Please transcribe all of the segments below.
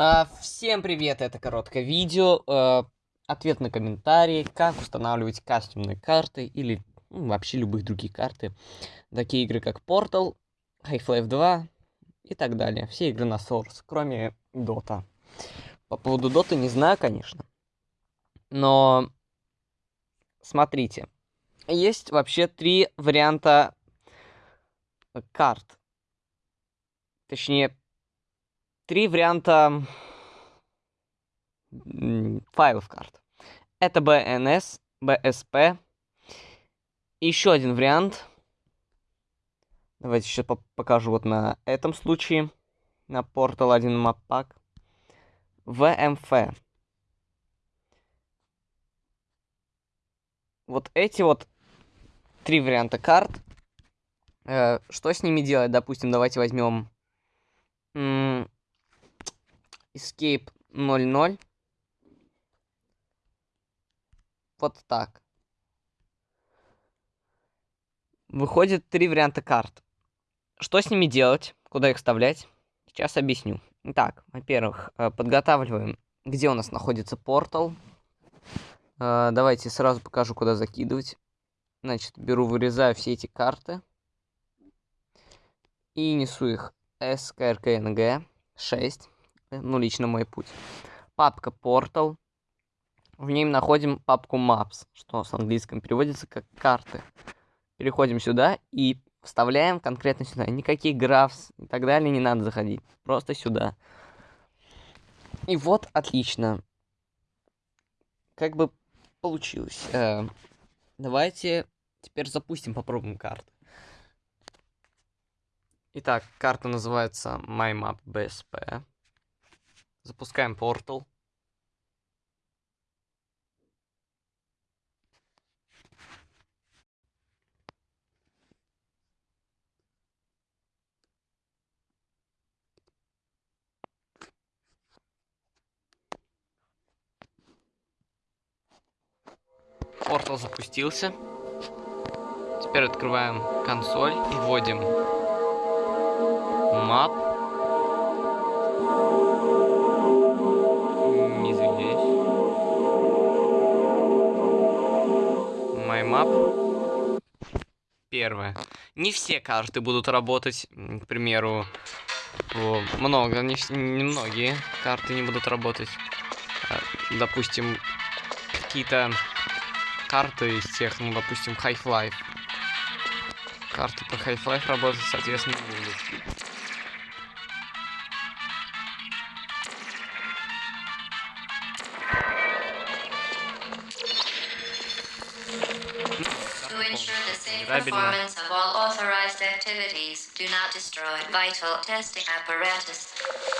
А, всем привет, это короткое видео. А, ответ на комментарии, как устанавливать кастомные карты или ну, вообще любых других карты. Такие игры как Portal, Half-Life 2 и так далее. Все игры на Source, кроме Dota. По поводу Dota не знаю, конечно. Но смотрите, есть вообще три варианта карт. Точнее, три варианта файлов карт. Это BNS, BSP. еще один вариант. Давайте сейчас покажу вот на этом случае. На Portal 1 Map Pack. VMF. Вот эти вот три варианта карт. Э, что с ними делать? Допустим, давайте возьмем escape 00. Вот так. Выходит три варианта карт. Что с ними делать? Куда их вставлять? Сейчас объясню. Итак, во-первых, э, подготавливаем, где у нас находится портал. Э, давайте сразу покажу, куда закидывать. Значит, беру, вырезаю все эти карты. И несу их SKRKNG 6 ну, лично мой путь. Папка Portal. В ней находим папку Maps, что с английском переводится как карты. Переходим сюда и вставляем конкретно сюда. Никаких графс и так далее не надо заходить. Просто сюда. И вот, отлично. Как бы получилось. Э, давайте теперь запустим, попробуем карту. Итак, карта называется MyMap BSP. Запускаем портал. Портал запустился. Теперь открываем консоль и вводим map. Первое. Не все карты будут работать. К примеру, много, не, не многие карты не будут работать. А, допустим, какие-то карты из тех, ну, допустим, Half-Life. Карты по Half-Life работать, соответственно, не будут. performance of all authorized activities. Do not destroy vital testing apparatus.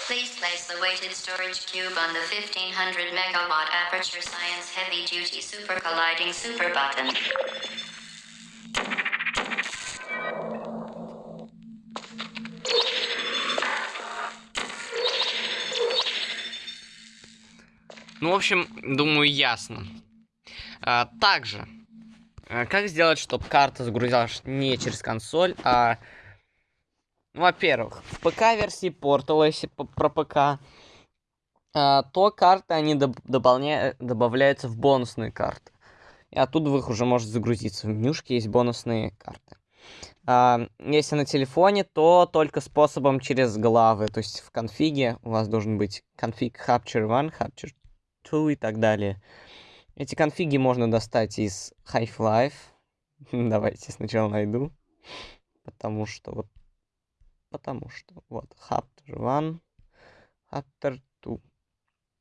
Please place the weighted storage cube on the 1500 megawatt Aperture Science Heavy Duty Super Colliding Super Button. Ну, в общем, думаю, ясно. А, также Э, как сделать, чтобы карта загрузилась не через консоль, а... Во-первых, в ПК-версии Portal, если про ПК, а, то карты, они добавляются в бонусные карты. И оттуда вы их уже можете загрузиться. В менюшке есть бонусные карты. А, если на телефоне, то только способом через главы. То есть в конфиге у вас должен быть конфиг Capture 1, Capture 2 и так далее. Эти конфиги можно достать из Half-Life. Давайте сначала найду. Потому что вот... Потому что... Вот, Chapter 1, Chapter 2.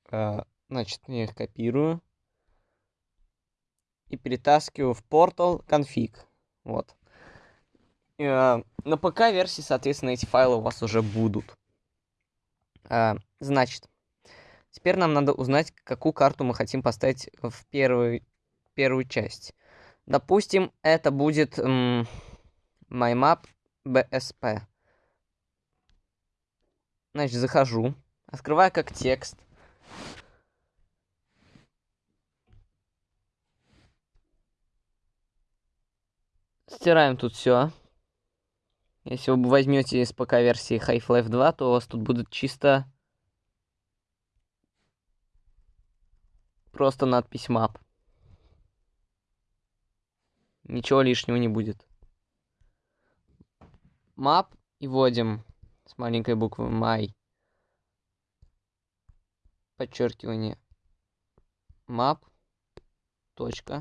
Uh, значит, я их копирую. И перетаскиваю в Portal конфиг. Вот. Uh, на ПК-версии, соответственно, эти файлы у вас уже будут. Uh, значит, Теперь нам надо узнать, какую карту мы хотим поставить в первую, первую часть. Допустим, это будет MyMap BSP. Значит, захожу, открываю как текст. Стираем тут все. Если вы возьмете из ПК версии Half-Life 2, то у вас тут будут чисто просто надпись map. Ничего лишнего не будет. Map и вводим с маленькой буквы my. Подчеркивание. Map. Точка.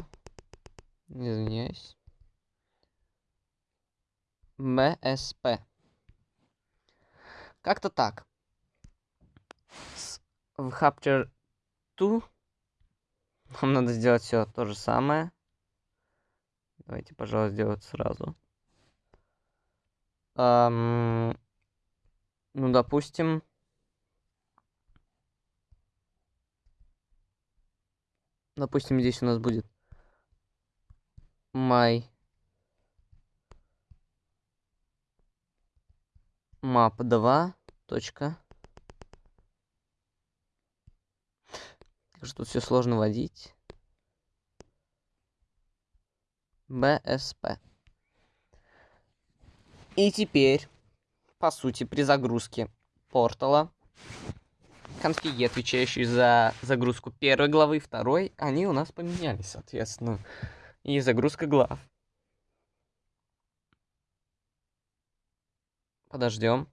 Извиняюсь. MSP. Как-то так. В Chapter 2 нам надо сделать все то же самое. Давайте, пожалуй, сделать сразу. Ам, ну, допустим. Допустим, здесь у нас будет my map 2 точка. Что тут все сложно вводить. BSP. И теперь, по сути, при загрузке портала, конфиги, отвечающие за загрузку первой главы и второй, они у нас поменялись, соответственно. И загрузка глав. Подождем.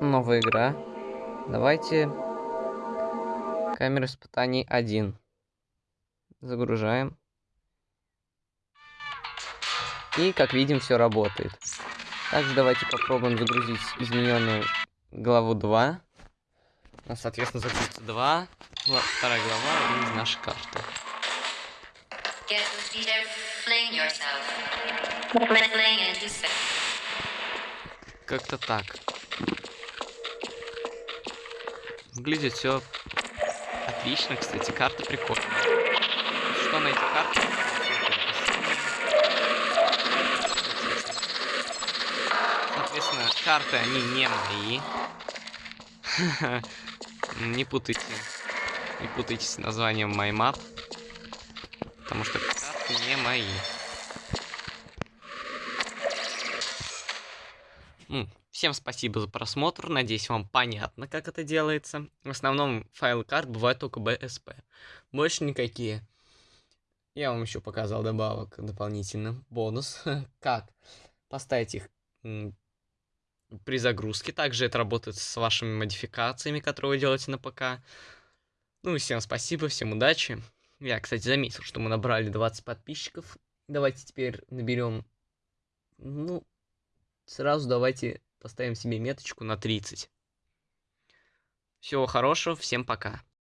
Новая игра. Давайте камера испытаний 1. Загружаем. И, как видим, все работает. Также давайте попробуем загрузить измененную главу 2. У нас, соответственно, загрузится 2, гла- вторая глава и наша карта. Get to Выглядит все отлично, кстати, карта прикольная. Что на эти карты? Соответственно, карты, они не мои. Не путайте. Не путайте с названием MyMap. Потому что карты не мои. Ну, всем спасибо за просмотр. Надеюсь, вам понятно, как это делается. В основном файлы карт бывают только BSP. Больше никакие. Я вам еще показал добавок дополнительно. Бонус. как поставить их при загрузке. Также это работает с вашими модификациями, которые вы делаете на ПК. Ну всем спасибо, всем удачи. Я, кстати, заметил, что мы набрали 20 подписчиков. Давайте теперь наберем, ну, сразу давайте поставим себе меточку на 30. Всего хорошего, всем пока.